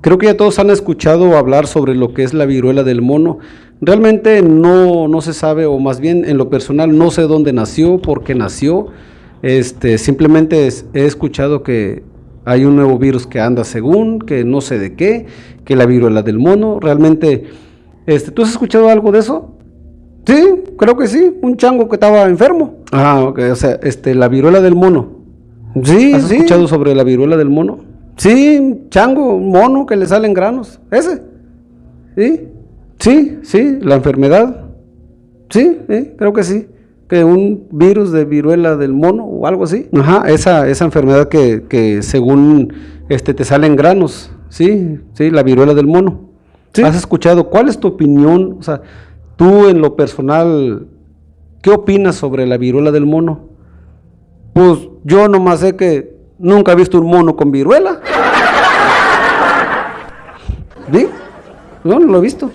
Creo que ya todos han escuchado hablar sobre lo que es la viruela del mono. Realmente no, no se sabe, o más bien en lo personal no sé dónde nació, por qué nació. Este, simplemente es- he escuchado que hay un nuevo virus que anda según, que no sé de qué, que la viruela del mono. Realmente, este, ¿tú has escuchado algo de eso? Sí, creo que sí, un chango que estaba enfermo. Ah, ok, o sea, este, la viruela del mono. Sí, ¿Has escuchado sobre la viruela del mono? Sí, un chango, un mono que le salen granos. Ese. Sí, sí, sí, la enfermedad. Sí, sí, creo que sí. Que un virus de viruela del mono o algo así. Ajá, esa, esa enfermedad que, que según este te salen granos. Sí, sí, la viruela del mono. ¿Has escuchado? ¿Cuál es tu opinión? O sea, tú en lo personal, ¿qué opinas sobre la viruela del mono? Pues yo nomás sé que nunca he visto un mono con viruela. ¿Sí? No, no lo he visto.